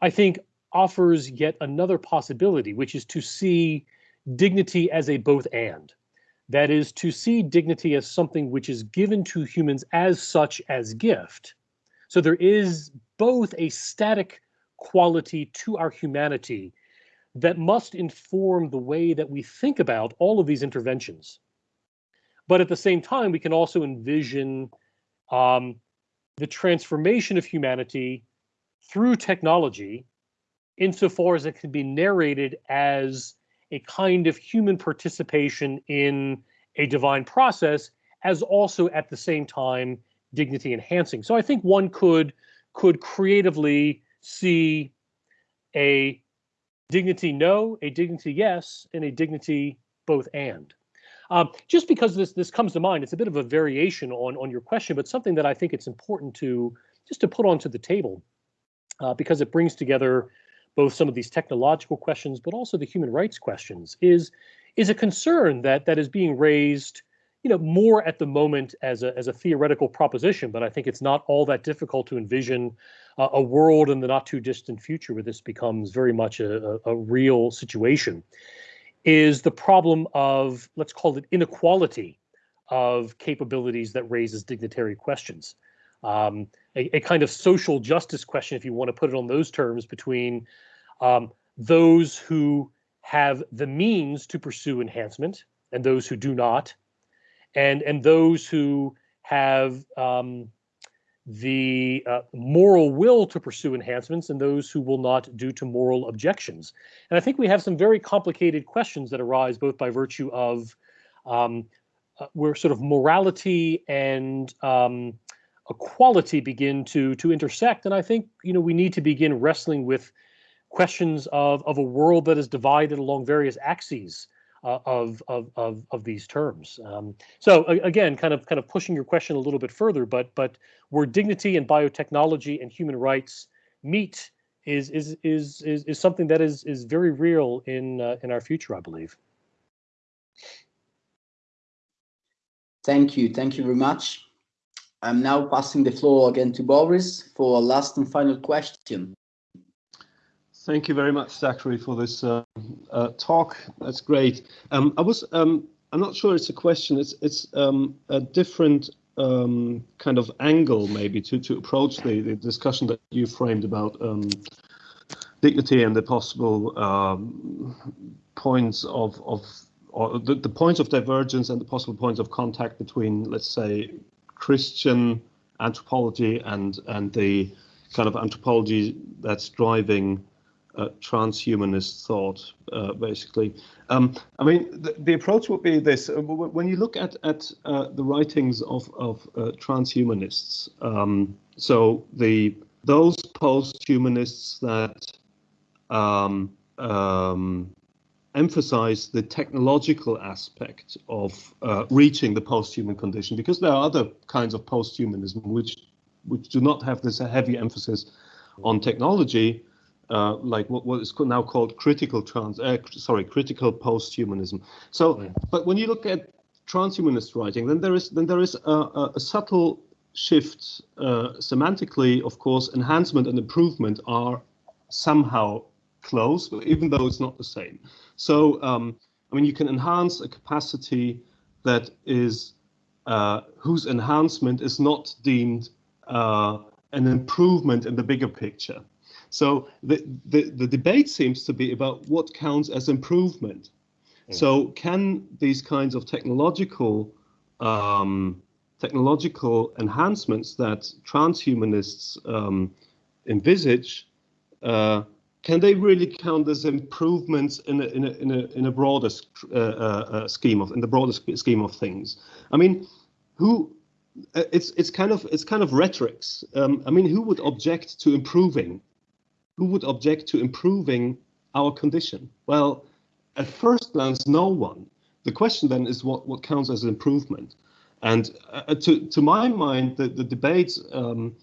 I think offers yet another possibility, which is to see dignity as a both and. That is to see dignity as something which is given to humans as such as gift so there is both a static quality to our humanity that must inform the way that we think about all of these interventions. But at the same time, we can also envision um, the transformation of humanity through technology insofar as it can be narrated as a kind of human participation in a divine process, as also at the same time dignity enhancing. So I think one could could creatively see a dignity no, a dignity yes, and a dignity both and. Um, just because this this comes to mind, it's a bit of a variation on on your question, but something that I think it's important to just to put onto the table. uh, because it brings together both some of these technological questions, but also the human rights questions, is is a concern that that is being raised, you know, more at the moment as a as a theoretical proposition. But I think it's not all that difficult to envision uh, a world in the not too distant future where this becomes very much a, a, a real situation. Is the problem of let's call it inequality of capabilities that raises dignitary questions. Um, a, a, kind of social justice question, if you want to put it on those terms, between um, those who have the means to pursue enhancement and those who do not, and and those who have um, the uh, moral will to pursue enhancements and those who will not due to moral objections. And I think we have some very complicated questions that arise both by virtue of um, uh, where sort of morality and um, equality begin to to intersect. And I think you know we need to begin wrestling with questions of of a world that is divided along various axes of, of of of these terms. Um, so again, kind of kind of pushing your question a little bit further, but but where dignity and biotechnology and human rights meet is is is is, is something that is is very real in uh, in our future, I believe. Thank you. Thank you very much. I'm now passing the floor again to Boris for a last and final question. Thank you very much, Zachary, for this uh, uh, talk. That's great. Um, I was, um, I'm not sure it's a question. It's it's um, a different um, kind of angle, maybe, to to approach the, the discussion that you framed about um, dignity and the possible um, points of of or the, the points of divergence and the possible points of contact between, let's say, Christian anthropology and and the kind of anthropology that's driving uh, transhumanist thought, uh, basically. Um, I mean, the, the, approach would be this: uh, when you look at at uh, the writings of of uh, transhumanists, um, so the those post-humanists that um, um emphasize the technological aspect of uh, reaching the post-human condition because there are other kinds of post-humanism which which do not have this heavy emphasis on technology uh, like what, what is now called critical trans uh, sorry critical post-humanism. So but when you look at transhumanist writing then there is then there is a, a subtle shift uh, semantically of course enhancement and improvement are somehow close even though it's not the same. So, um, I mean, you can enhance a capacity that is uh, whose enhancement is not deemed uh, an improvement in the bigger picture. So the, the, the debate seems to be about what counts as improvement. Mm. So can these kinds of technological um, technological enhancements that transhumanists um, envisage uh, can they really count as improvements in a, in a, in a, in a broader uh, uh, uh, scheme of in the broader scheme of things? I mean, who? Uh, it's it's kind of it's kind of rhetorics. Um, I mean, who would object to improving? Who would object to improving our condition? Well, at first glance, no one. The question then is what what counts as improvement? And uh, to to my mind, the the debates. Um,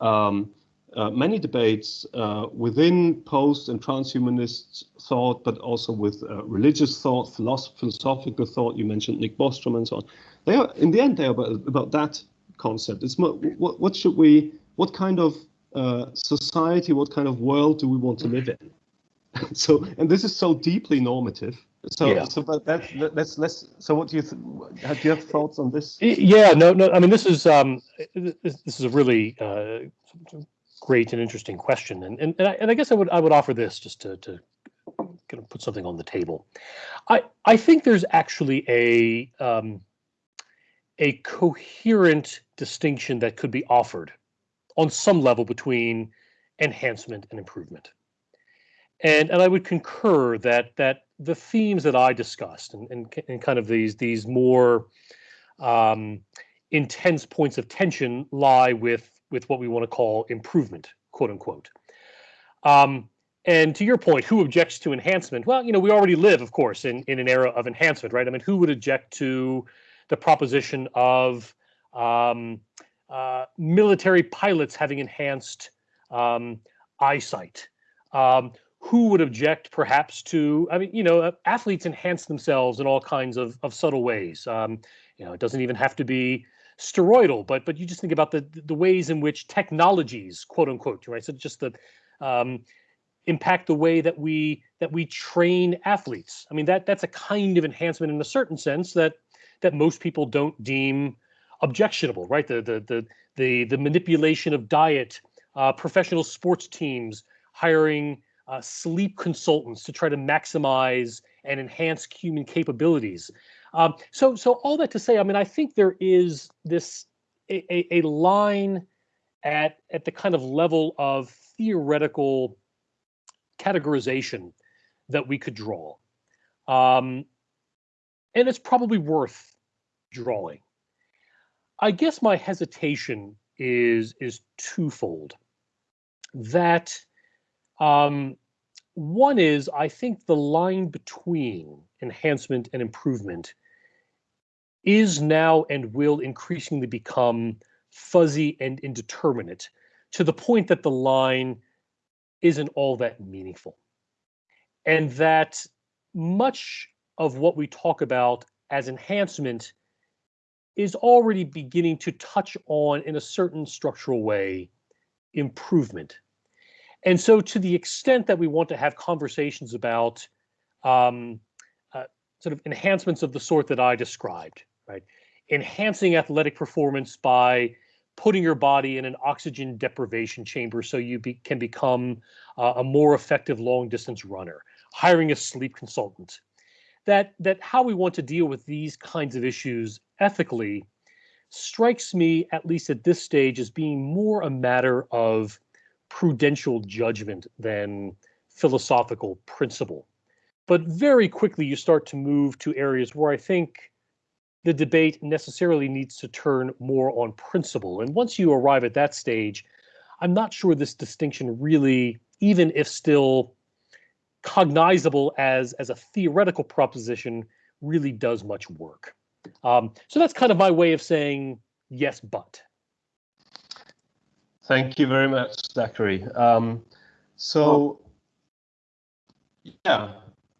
um, uh, many debates uh, within post and transhumanist thought, but also with uh, religious thought, philosoph philosophical thought. You mentioned Nick Bostrom and so on. They are, in the end, they are about, about that concept. It's what, what should we, what kind of uh, society, what kind of world do we want to live in? so, and this is so deeply normative. So, yeah. so but that, let's let's. So, what do you th- have? Do you have thoughts on this? Yeah, no, no. I mean, this is um, this, this is a really uh, great and interesting question, and and and I, and I guess I would I would offer this just to to kind of put something on the table. I I think there's actually a um, a coherent distinction that could be offered on some level between enhancement and improvement. And and I would concur that that the themes that I discussed and and, and kind of these these more um, intense points of tension lie with with what we want to call improvement, quote unquote. Um, and to your point, who objects to enhancement? Well, you know, we already live, of course, in, in an era of enhancement, right? I mean, who would object to the proposition of um, uh, military pilots having enhanced um, eyesight. Um, who would object perhaps to, I mean, you know, uh, athletes enhance themselves in all kinds of, of subtle ways. Um, you know, it doesn't even have to be steroidal, but but you just think about the the ways in which technologies, quote unquote, right? So just the um, impact the way that we that we train athletes. I mean, that that's a kind of enhancement in a certain sense that that most people don't deem objectionable, right? The the the the the manipulation of diet, uh, professional sports teams hiring uh, sleep consultants to try to maximize and enhance human capabilities. Um, so, so all that to say, I mean, I think there is this a, a, a line at at the kind of level of theoretical categorization that we could draw, um, and it's probably worth drawing. I guess my hesitation is is twofold. That um, one is I think the line between enhancement and improvement is now and will increasingly become fuzzy and indeterminate to the point that the line isn't all that meaningful. And that much of what we talk about as enhancement is already beginning to touch on, in a certain structural way, improvement. And so, to the extent that we want to have conversations about um, uh, sort of enhancements of the sort that I described, right? Enhancing athletic performance by putting your body in an oxygen deprivation chamber so you be, can become uh, a more effective long distance runner, hiring a sleep consultant. That, that how we want to deal with these kinds of issues ethically strikes me, at least at this stage, as being more a matter of prudential judgment than philosophical principle. But very quickly, you start to move to areas where I think the debate necessarily needs to turn more on principle. And once you arrive at that stage, I'm not sure this distinction really, even if still cognizable as, as a theoretical proposition, really does much work. Um, so that's kind of my way of saying yes, but. Thank you very much, Zachary. Um, so, yeah,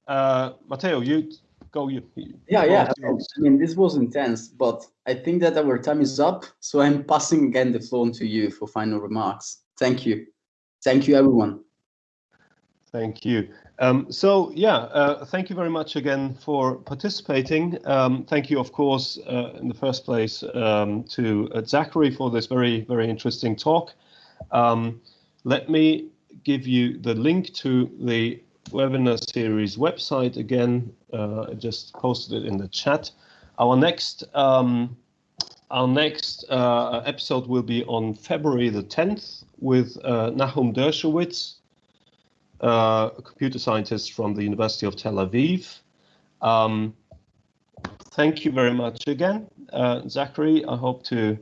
uh, Matteo, you go. You, yeah, yeah. I mean, this was intense, but I think that our time is up. So I'm passing again the floor to you for final remarks. Thank you. Thank you, everyone. Thank you. Um, so yeah, uh, thank you very much again for participating. Um, thank you, of course, uh, in the first place um, to uh, Zachary for this very, very interesting talk. Um, let me give you the link to the webinar series website again. Uh, I just posted it in the chat. Our next um, our next uh, episode will be on February the 10th with uh, Nahum Dershowitz, a computer scientist from the University of Tel Aviv. Um, thank you very much again, uh, Zachary. I hope to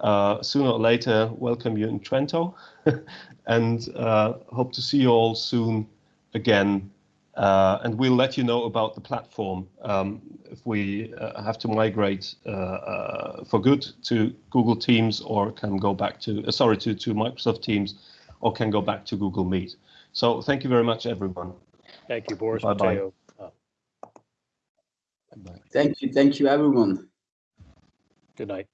uh, sooner or later welcome you in Trento and uh, hope to see you all soon again. Uh, and we'll let you know about the platform um, if we uh, have to migrate for good to Google Teams or can go back to, sorry, to, to Microsoft Teams or can go back to Google Meet. So thank you very much, everyone. Thank you, Boris bye Matteo. Bye. Thank you. Thank you, everyone. Good night.